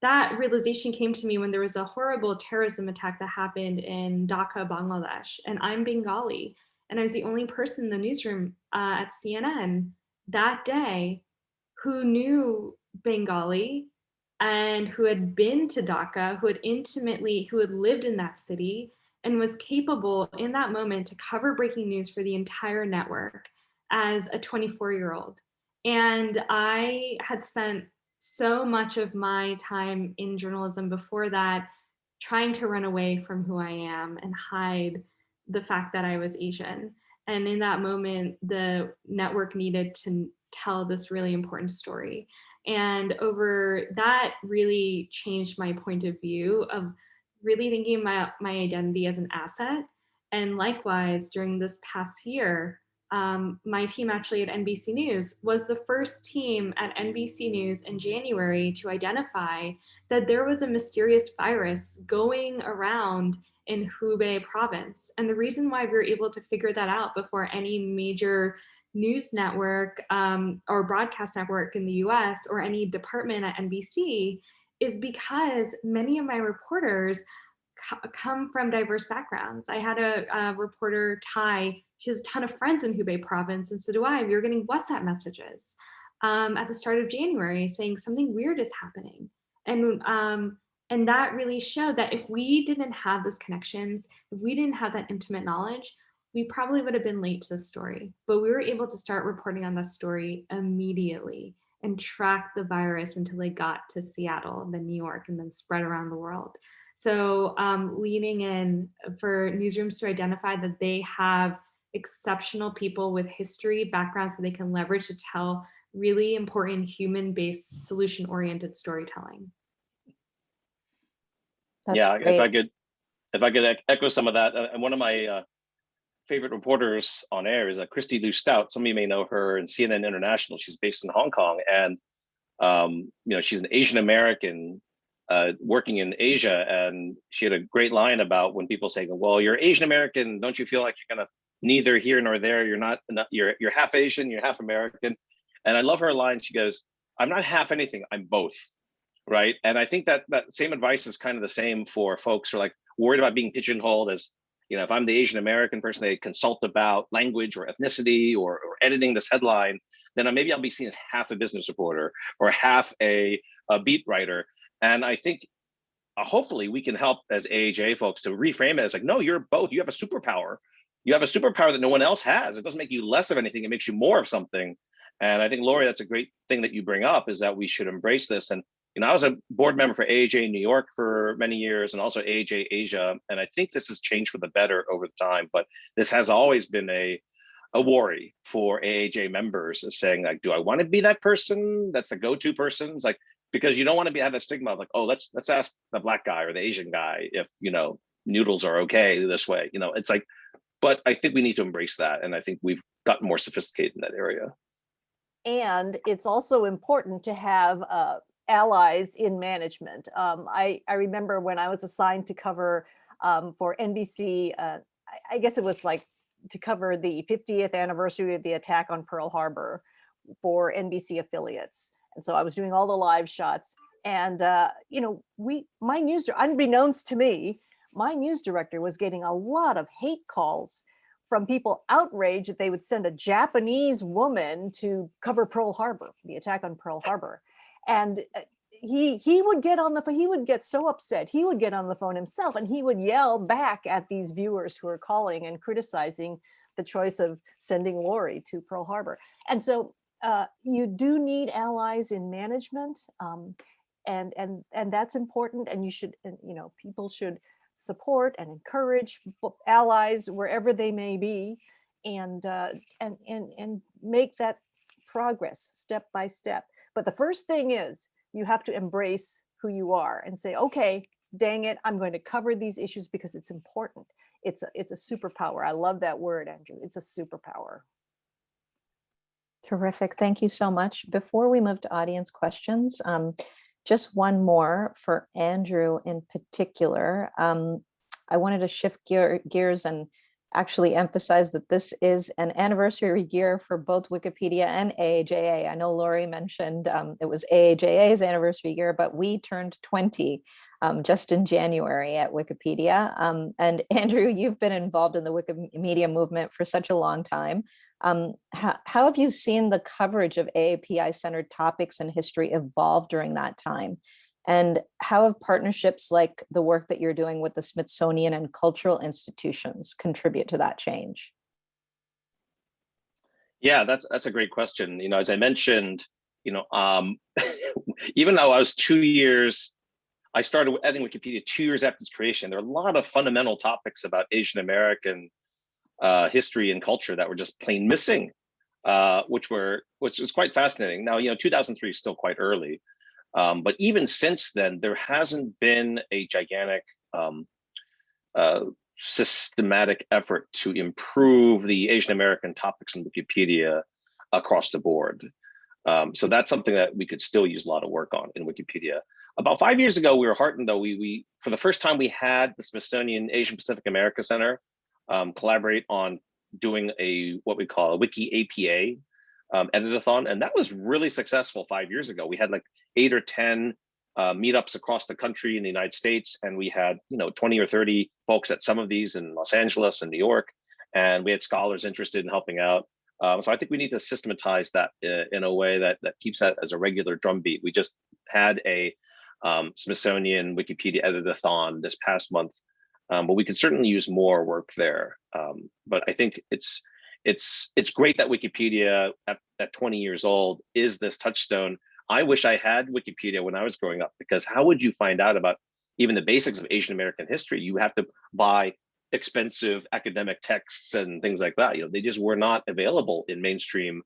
that realization came to me when there was a horrible terrorism attack that happened in Dhaka, Bangladesh, and I'm Bengali, and I was the only person in the newsroom uh, at CNN that day who knew Bengali and who had been to Dhaka, who had intimately, who had lived in that city and was capable in that moment to cover breaking news for the entire network as a 24 year old. And I had spent so much of my time in journalism before that trying to run away from who I am and hide the fact that I was Asian. And in that moment, the network needed to tell this really important story. And over that really changed my point of view of really thinking about my identity as an asset. And likewise, during this past year, um, my team actually at NBC News was the first team at NBC News in January to identify that there was a mysterious virus going around in Hubei province. And the reason why we were able to figure that out before any major news network um, or broadcast network in the US or any department at NBC is because many of my reporters come from diverse backgrounds. I had a, a, reporter, Ty, she has a ton of friends in Hubei province, and so do I. We were getting WhatsApp messages um, at the start of January saying something weird is happening. And, um, and that really showed that if we didn't have those connections, if we didn't have that intimate knowledge, we probably would have been late to the story. But we were able to start reporting on that story immediately and track the virus until it got to Seattle, then New York, and then spread around the world. So um, leaning in for newsrooms to identify that they have exceptional people with history, backgrounds that they can leverage to tell really important human-based solution-oriented storytelling. That's yeah, great. if I could, if I could echo some of that, uh, and one of my uh, favorite reporters on air is uh, Kristie Lu Stout. Some of you may know her in CNN International. She's based in Hong Kong, and um, you know she's an Asian American uh, working in Asia, and she had a great line about when people say, "Well, you're Asian American, don't you feel like you're kind of neither here nor there? You're not, not you're you're half Asian, you're half American." And I love her line. She goes, "I'm not half anything. I'm both." Right. And I think that that same advice is kind of the same for folks who are like worried about being pigeonholed as, you know, if I'm the Asian American person, they consult about language or ethnicity or, or editing this headline, then maybe I'll be seen as half a business reporter or half a, a beat writer. And I think uh, hopefully we can help as AHA folks to reframe it as like, no, you're both. You have a superpower. You have a superpower that no one else has. It doesn't make you less of anything. It makes you more of something. And I think, Lori, that's a great thing that you bring up is that we should embrace this. And you know, I was a board member for AAJ New York for many years and also AAJ Asia. And I think this has changed for the better over the time, but this has always been a, a worry for AAJ members saying like, do I want to be that person? That's the go-to person. It's like, because you don't want to be have that stigma of like, oh, let's let's ask the black guy or the Asian guy if you know noodles are okay this way. You know, it's like, but I think we need to embrace that, and I think we've gotten more sophisticated in that area. And it's also important to have uh, allies in management. Um, I I remember when I was assigned to cover um, for NBC. Uh, I, I guess it was like to cover the 50th anniversary of the attack on Pearl Harbor for NBC affiliates and so I was doing all the live shots and, uh, you know, we, my news, unbeknownst to me, my news director was getting a lot of hate calls from people outraged that they would send a Japanese woman to cover Pearl Harbor, the attack on Pearl Harbor. And uh, he he would get on the he would get so upset he would get on the phone himself and he would yell back at these viewers who are calling and criticizing the choice of sending Lori to Pearl Harbor. And so uh, you do need allies in management um, and and and that's important and you should you know people should support and encourage allies wherever they may be and uh, and and and make that progress step by step but the first thing is you have to embrace who you are and say okay dang it i'm going to cover these issues because it's important it's a, it's a superpower i love that word andrew it's a superpower Terrific. Thank you so much. Before we move to audience questions, um, just one more for Andrew in particular. Um, I wanted to shift gear, gears and actually emphasize that this is an anniversary year for both Wikipedia and AAJA. I know Lori mentioned um, it was AAJA's anniversary year, but we turned 20 um, just in January at Wikipedia. Um, and [LAUGHS] Andrew, you've been involved in the Wikimedia movement for such a long time. Um, how, how have you seen the coverage of AAPI-centered topics and history evolve during that time? And how have partnerships like the work that you're doing with the Smithsonian and cultural institutions contribute to that change? Yeah, that's that's a great question. You know, as I mentioned, you know, um, [LAUGHS] even though I was two years, I started editing Wikipedia two years after its creation. There are a lot of fundamental topics about Asian American uh, history and culture that were just plain missing, uh, which were which was quite fascinating. Now, you know, 2003 is still quite early, um, but even since then, there hasn't been a gigantic um, uh, systematic effort to improve the Asian American topics in Wikipedia across the board. Um, so that's something that we could still use a lot of work on in Wikipedia. About five years ago, we were heartened though, we, we for the first time we had the Smithsonian Asian Pacific America Center um, collaborate on doing a what we call a Wiki APA um, editathon. And that was really successful five years ago. We had like eight or 10 uh, meetups across the country in the United States. And we had, you know, 20 or 30 folks at some of these in Los Angeles and New York. And we had scholars interested in helping out. Um, so I think we need to systematize that in, in a way that, that keeps that as a regular drumbeat. We just had a um, Smithsonian Wikipedia editathon this past month, um, but we could certainly use more work there. Um, but I think it's it's it's great that Wikipedia at, at 20 years old is this touchstone I wish I had Wikipedia when I was growing up because how would you find out about even the basics of Asian American history? You have to buy expensive academic texts and things like that. You know, they just were not available in mainstream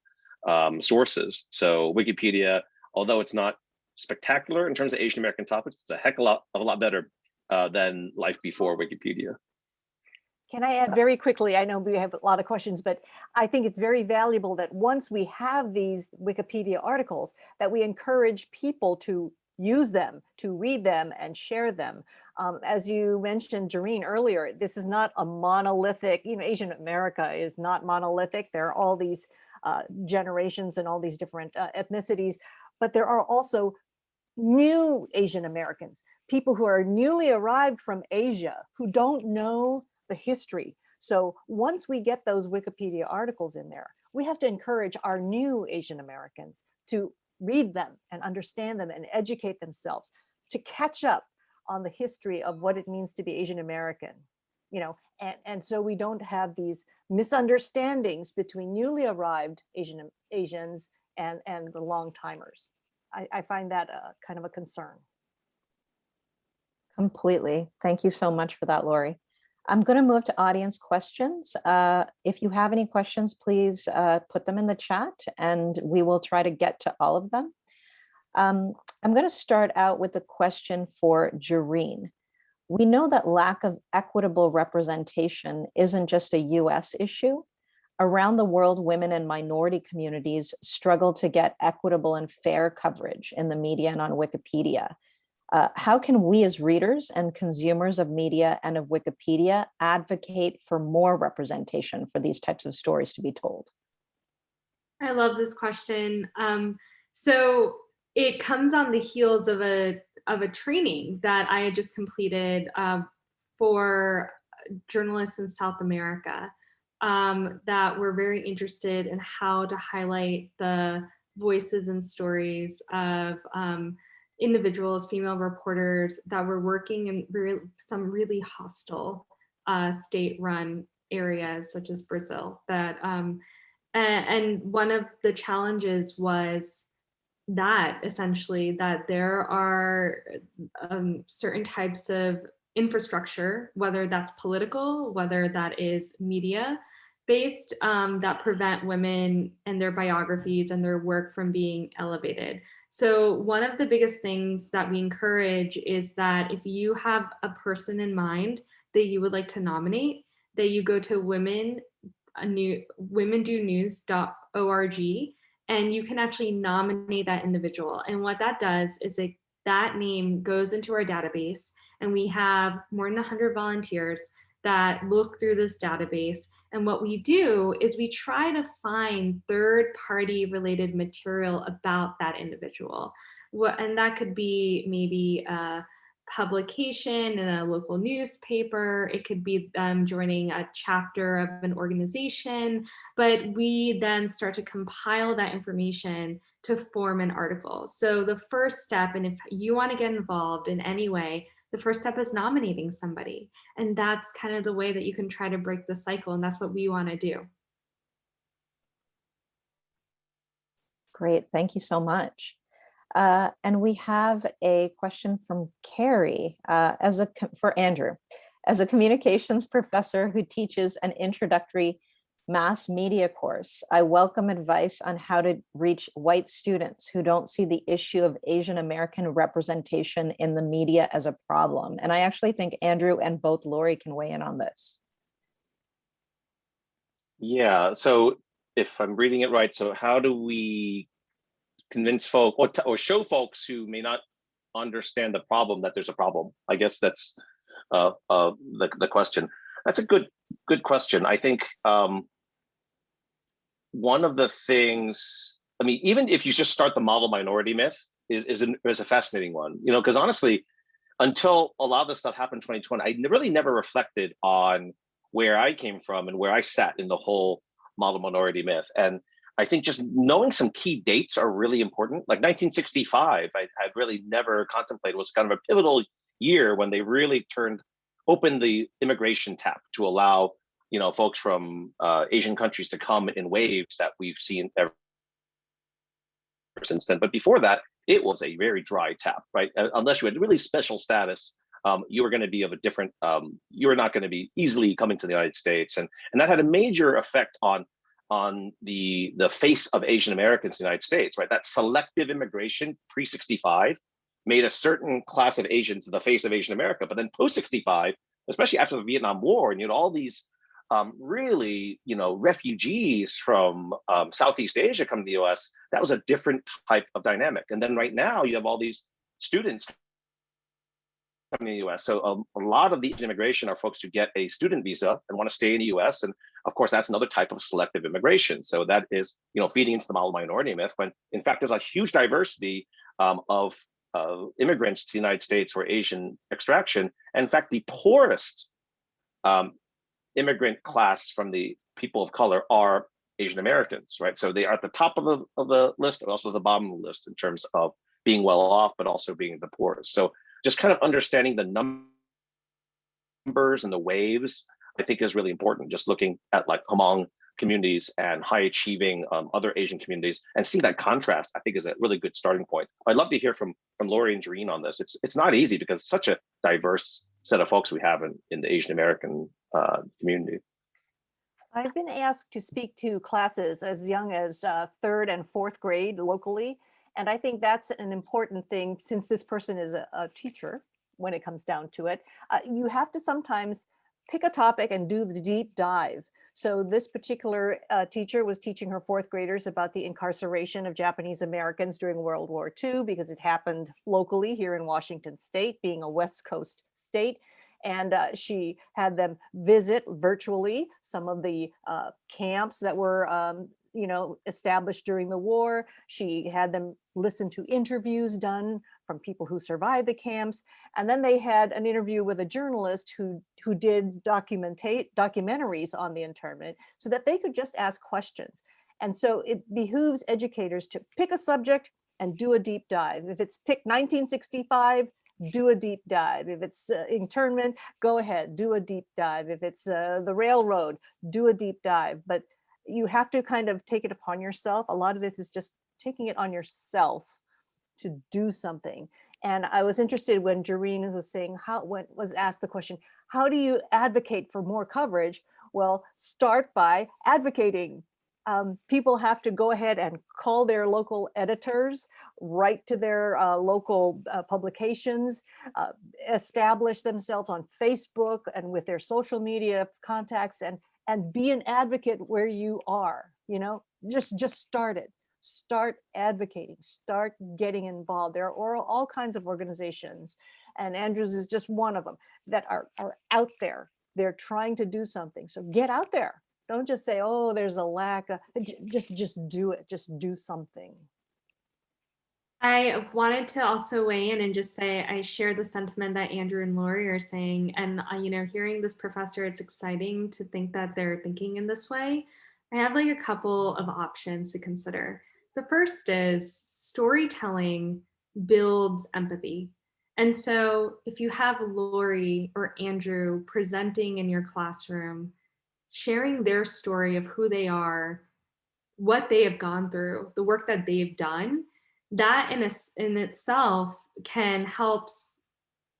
um, sources. So Wikipedia, although it's not spectacular in terms of Asian American topics, it's a heck of a lot, of a lot better uh, than life before Wikipedia. Can I add very quickly? I know we have a lot of questions, but I think it's very valuable that once we have these Wikipedia articles, that we encourage people to use them, to read them and share them. Um, as you mentioned, Jareen, earlier, this is not a monolithic, you know, Asian America is not monolithic. There are all these uh, generations and all these different uh, ethnicities, but there are also new Asian Americans, people who are newly arrived from Asia, who don't know the history. So once we get those Wikipedia articles in there, we have to encourage our new Asian Americans to read them and understand them and educate themselves to catch up on the history of what it means to be Asian American, you know, and, and so we don't have these misunderstandings between newly arrived Asian Asians and, and the long timers. I, I find that a, kind of a concern. Completely. Thank you so much for that, Lori. I'm going to move to audience questions. Uh, if you have any questions, please uh, put them in the chat and we will try to get to all of them. Um, I'm going to start out with a question for Jareen. We know that lack of equitable representation isn't just a US issue. Around the world, women and minority communities struggle to get equitable and fair coverage in the media and on Wikipedia. Uh, how can we as readers and consumers of media and of Wikipedia advocate for more representation for these types of stories to be told? I love this question. Um, so it comes on the heels of a of a training that I had just completed uh, for journalists in South America um, that were very interested in how to highlight the voices and stories of um, individuals, female reporters that were working in re some really hostile uh, state-run areas such as Brazil. That um, and, one of the challenges was that essentially that there are um, certain types of infrastructure, whether that's political, whether that is media based, um, that prevent women and their biographies and their work from being elevated. So one of the biggest things that we encourage is that if you have a person in mind that you would like to nominate, that you go to women, a new womendonews.org and you can actually nominate that individual. And what that does is it, that name goes into our database and we have more than 100 volunteers that look through this database and what we do is we try to find third party related material about that individual. What, and that could be maybe a publication in a local newspaper. It could be them joining a chapter of an organization, but we then start to compile that information to form an article. So the first step, and if you want to get involved in any way, the first step is nominating somebody. And that's kind of the way that you can try to break the cycle. And that's what we want to do. Great, thank you so much. Uh, and we have a question from Carrie uh, as a for Andrew. As a communications professor who teaches an introductory mass media course, I welcome advice on how to reach white students who don't see the issue of Asian American representation in the media as a problem. And I actually think Andrew and both Lori can weigh in on this. Yeah, so if I'm reading it right, so how do we convince folk or, or show folks who may not understand the problem that there's a problem? I guess that's uh, uh, the, the question. That's a good good question. I think um, one of the things, I mean, even if you just start the model minority myth is, is, an, is a fascinating one, you know, because honestly, until a lot of this stuff happened in 2020, I really never reflected on where I came from and where I sat in the whole model minority myth. And I think just knowing some key dates are really important. Like 1965, I had really never contemplated was kind of a pivotal year when they really turned, opened the immigration tap to allow, you know, folks from uh, Asian countries to come in waves that we've seen ever since then. But before that, it was a very dry tap, right? Uh, Unless you had really special status, um, you were going to be of a different, um, you were not going to be easily coming to the United States. And, and that had a major effect on on the the face of Asian Americans in the United States, right? That selective immigration pre 65 made a certain class of Asians the face of Asian America, but then post 65, especially after the Vietnam War, and you had all these um, really, you know, refugees from um, Southeast Asia come to the U.S. That was a different type of dynamic. And then right now you have all these students coming to the US. So um, a lot of the immigration are folks who get a student visa and want to stay in the US. And of course, that's another type of selective immigration. So that is, you know, feeding into the model minority myth when in fact, there's a huge diversity um, of uh, immigrants to the United States or Asian extraction. And in fact, the poorest um, immigrant class from the people of color are Asian Americans, right? So they are at the top of the, of the list and also the bottom of the list in terms of being well off, but also being the poorest. So just kind of understanding the numbers and the waves, I think is really important. Just looking at like Hmong communities and high achieving um, other Asian communities and seeing that contrast, I think is a really good starting point. I'd love to hear from from Lori and Jareen on this. It's it's not easy because such a diverse set of folks we have in, in the Asian American uh, community. I've been asked to speak to classes as young as uh, third and fourth grade locally. And I think that's an important thing since this person is a, a teacher when it comes down to it. Uh, you have to sometimes pick a topic and do the deep dive. So this particular uh, teacher was teaching her fourth graders about the incarceration of Japanese Americans during World War II because it happened locally here in Washington state, being a West Coast state. And uh, she had them visit virtually some of the uh, camps that were um, you know, established during the war. She had them listen to interviews done from people who survived the camps. And then they had an interview with a journalist who, who did documentate documentaries on the internment so that they could just ask questions. And so it behooves educators to pick a subject and do a deep dive. If it's pick 1965, do a deep dive. If it's uh, internment, go ahead, do a deep dive. If it's uh, the railroad, do a deep dive. But you have to kind of take it upon yourself. A lot of this is just taking it on yourself to do something. And I was interested when Jareen was saying how when was asked the question, how do you advocate for more coverage? Well, start by advocating. Um, people have to go ahead and call their local editors, write to their uh, local uh, publications, uh, establish themselves on Facebook and with their social media contacts and and be an advocate where you are you know? Just just start it. Start advocating. Start getting involved. There are all, kinds of organizations and andrews is just one of them that are are out there. They're trying to do something. So get out there. Don't just say oh there's a lack of just just do it. Just do something I wanted to also weigh in and just say I share the sentiment that Andrew and Lori are saying. And, uh, you know, hearing this professor, it's exciting to think that they're thinking in this way. I have like a couple of options to consider. The first is storytelling builds empathy. And so if you have Lori or Andrew presenting in your classroom, sharing their story of who they are, what they have gone through, the work that they've done, that in, a, in itself can help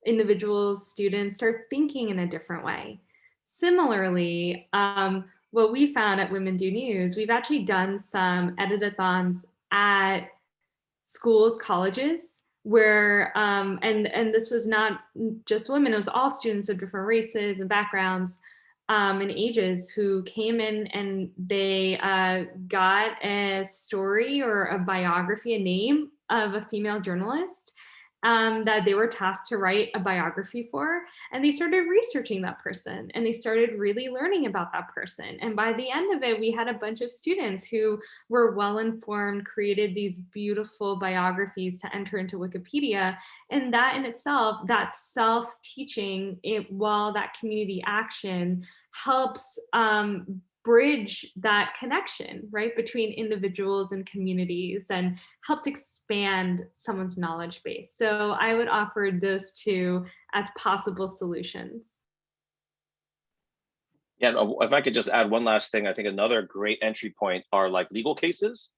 individuals, students start thinking in a different way. Similarly, um, what we found at Women Do News, we've actually done some editathons at schools, colleges, where, um, and, and this was not just women, it was all students of different races and backgrounds um, and ages who came in and they uh, got a story or a biography, a name of a female journalist um, that they were tasked to write a biography for. And they started researching that person and they started really learning about that person. And by the end of it, we had a bunch of students who were well informed, created these beautiful biographies to enter into Wikipedia. And that in itself, that self-teaching, it, while that community action helps um, bridge that connection, right, between individuals and communities and helped expand someone's knowledge base. So I would offer those two as possible solutions. Yeah, uh, if I could just add one last thing, I think another great entry point are like legal cases,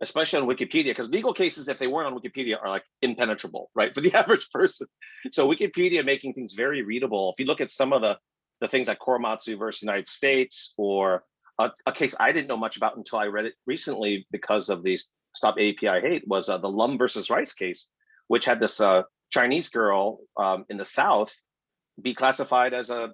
especially on Wikipedia, because legal cases, if they weren't on Wikipedia, are like impenetrable, right, for the [LAUGHS] average person. So Wikipedia making things very readable. If you look at some of the the things like Korematsu versus United States, or a, a, case I didn't know much about until I read it recently because of the Stop API Hate was uh, the Lum versus Rice case, which had this uh, Chinese girl um, in the South be classified as a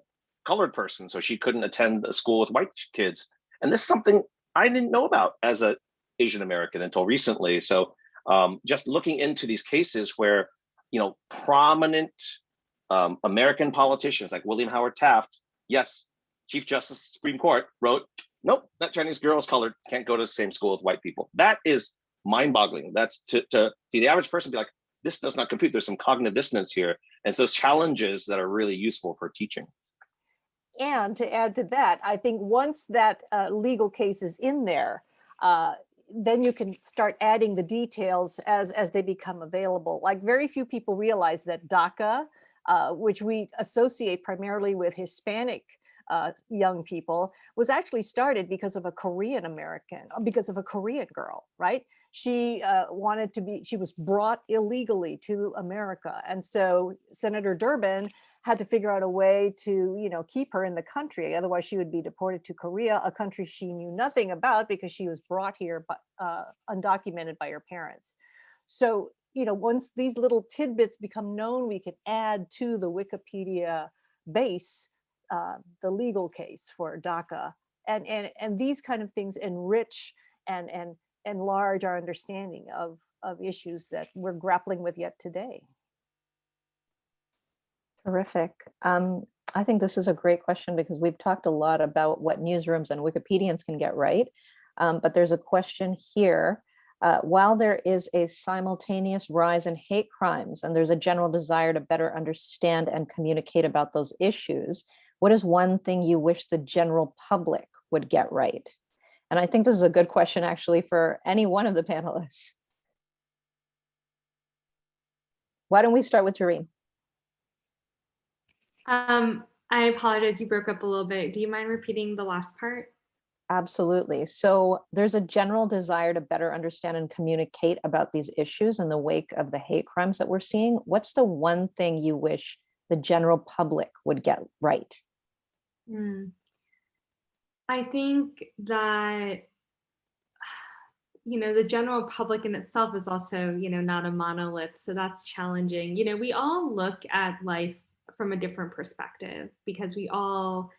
colored person, so she couldn't attend a school with white kids. And this is something I didn't know about as a Asian American until recently. So um, just looking into these cases where, you know, prominent um, American politicians like William Howard Taft, yes, Chief Justice Supreme Court wrote, nope, that Chinese girl is colored, can't go to the same school with white people. That is mind boggling. That's to, to, to the average person be like, this does not compute. There's some cognitive dissonance here. And it's those challenges that are really useful for teaching. And to add to that, I think once that uh, legal case is in there, uh, then you can start adding the details as, as they become available. Like very few people realize that DACA, uh, which we associate primarily with Hispanic uh, young people, was actually started because of a Korean American, uh, because of a Korean girl, right? She uh, wanted to be, she was brought illegally to America. And so Senator Durbin had to figure out a way to, you know, keep her in the country. Otherwise she would be deported to Korea, a country she knew nothing about because she was brought here but uh, undocumented by her parents. So you know, once these little tidbits become known, we can add to the Wikipedia base uh, the legal case for DACA. And, and, and these kind of things enrich and, and enlarge our understanding of, of issues that we're grappling with yet today. Terrific. Um, I think this is a great question because we've talked a lot about what newsrooms and Wikipedians can get right. Um, but there's a question here uh, while there is a simultaneous rise in hate crimes and there's a general desire to better understand and communicate about those issues, what is one thing you wish the general public would get right? And I think this is a good question actually for any one of the [LAUGHS] panelists. Why don't we start with Jareen? Um, I apologize, you broke up a little bit. Do you mind repeating the last part? Absolutely. So there's a general desire to better understand and communicate about these issues in the wake of the hate crimes that we're seeing. What's the one thing you wish the general public would get right? Mm. I think that, [SIGHS] you know, the general public in itself is also, you know, not a monolith. So that's challenging. You know, we all look at life from a different perspective because we all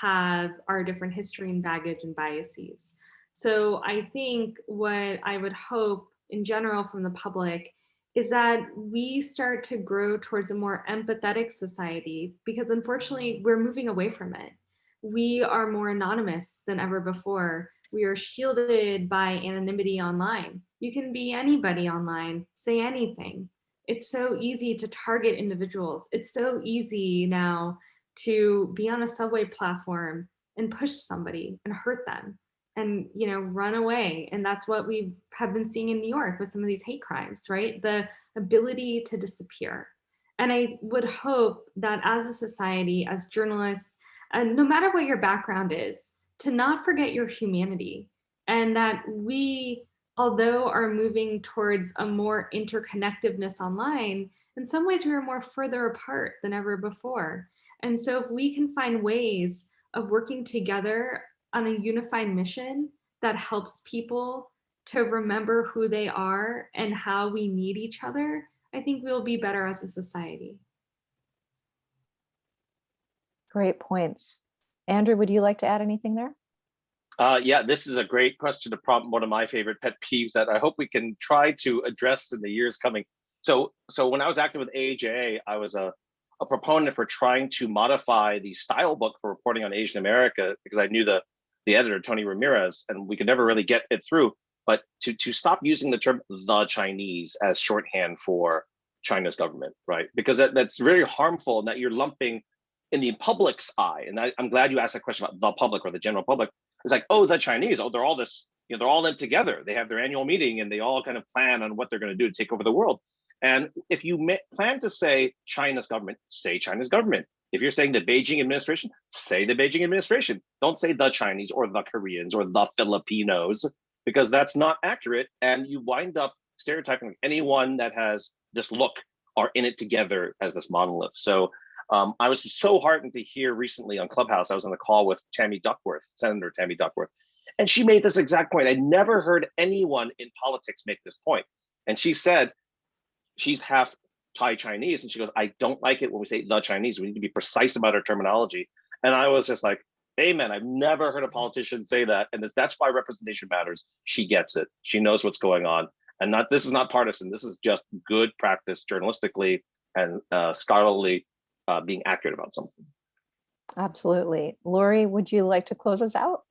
have our different history and baggage and biases. So I think what I would hope in general from the public is that we start to grow towards a more empathetic society because unfortunately we're moving away from it. We are more anonymous than ever before. We are shielded by anonymity online. You can be anybody online, say anything. It's so easy to target individuals. It's so easy now to be on a subway platform and push somebody and hurt them and you know run away. And that's what we have been seeing in new york with some of these hate crimes right? The ability to disappear. And i would hope that as a society as journalists and no matter what your background is to not forget your humanity and that we, although are moving towards a more interconnectedness online, in some ways we are more further apart than ever before. And so if we can find ways of working together on a unified mission that helps people to remember who they are and how we need each other, I think we'll be better as a society. Great points. Andrew, would you like to add anything there? Uh, yeah, this is a great question to prompt one of my favorite pet peeves that I hope we can try to address in the years coming. So, so when I was active with AAJA, I was a, a proponent for trying to modify the style book for reporting on Asian America because I knew the, the editor, Tony Ramirez, and we could never really get it through. But to, to stop using the term the Chinese as shorthand for China's government, right? Because that, that's very harmful and that you're lumping in the public's eye. And I, I'm glad you asked that question about the public or the general public. It's like, oh, the Chinese, oh, they're all this, you know, they're all in together. They have their annual meeting and they all kind of plan on what they're going to do to take over the world. And if you plan to say China's government, say China's government. If you're saying the Beijing administration, say the Beijing administration. Don't say the Chinese or the Koreans or the Filipinos, because that's not accurate. And you wind up stereotyping anyone that has this look are in it together as this monolith. So um, I was so heartened to hear recently on Clubhouse, I was on a call with Tammy Duckworth, Senator Tammy Duckworth, and she made this exact point. I never heard anyone in politics make this point. And she said, she's half Thai Chinese, and she goes, I don't like it when we say the Chinese. We need to be precise about our terminology. And I was just like, amen. I've never heard a politician say that. And that's why representation matters. She gets it. She knows what's going on. And not this is not partisan. This is just good practice journalistically and uh, scholarly uh, being accurate about something. Absolutely. Lori, would you like to close us out?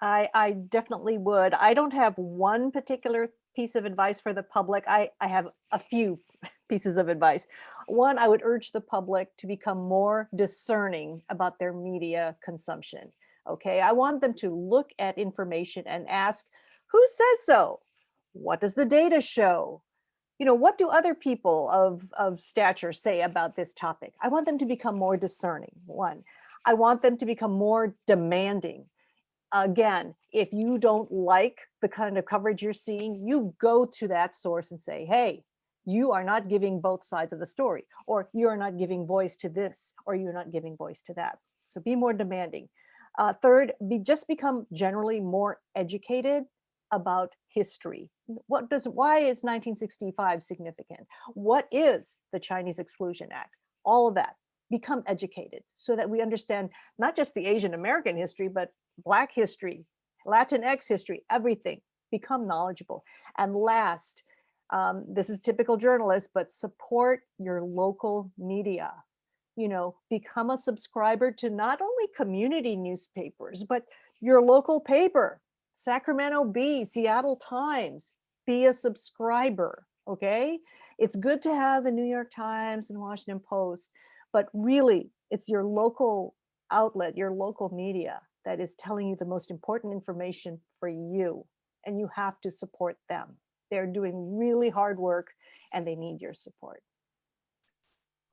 I, I definitely would. I don't have one particular piece of advice for the public. I, I have a few [LAUGHS] pieces of advice. One, I would urge the public to become more discerning about their media consumption. Okay, I want them to look at information and ask, who says so? What does the data show? you know, what do other people of, of stature say about this topic? I want them to become more discerning, one. I want them to become more demanding. Again, if you don't like the kind of coverage you're seeing, you go to that source and say, hey, you are not giving both sides of the story, or you're not giving voice to this, or you're not giving voice to that. So be more demanding. Uh, third, be just become generally more educated about history. What does, why is 1965 significant? What is the Chinese Exclusion Act? All of that, become educated so that we understand not just the Asian American history, but Black history, Latinx history, everything, become knowledgeable. And last, um, this is typical journalist, but support your local media. You know, become a subscriber to not only community newspapers, but your local paper, Sacramento Bee, Seattle Times, be a subscriber, okay? It's good to have the New York Times and Washington Post, but really it's your local outlet, your local media that is telling you the most important information for you and you have to support them. They're doing really hard work and they need your support.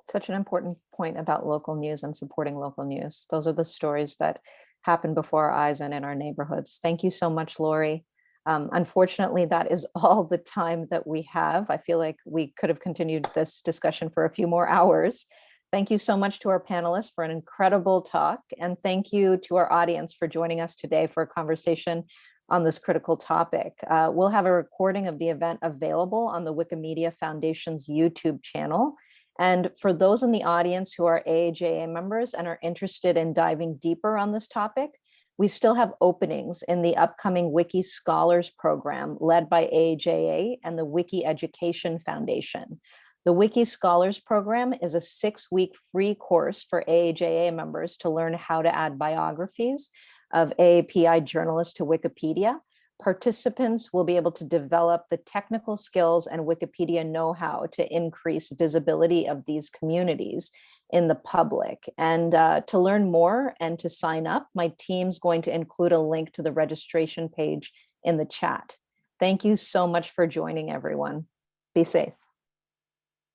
Such an important point about local news and supporting local news. Those are the stories that happen before our eyes and in our neighborhoods. Thank you so much, Lori. Um, unfortunately, that is [LAUGHS] all the time that we have. I feel like we could have continued this discussion for a few more hours. Thank you so much to our panelists for an incredible talk. And thank you to our audience for joining us today for a conversation on this critical topic. Uh, we'll have a recording of the event available on the Wikimedia Foundation's YouTube channel. And for those in the audience who are AAJA members and are interested in diving deeper on this topic, we still have openings in the upcoming Wiki Scholars program led by AAJA and the Wiki Education Foundation. The Wiki Scholars program is a six-week free course for AAJA members to learn how to add biographies of AAPI journalists to Wikipedia participants will be able to develop the technical skills and Wikipedia know-how to increase visibility of these communities in the public. And uh, to learn more and to sign up, my team's going to include a link to the registration page in the chat. Thank you so much for joining everyone. Be safe.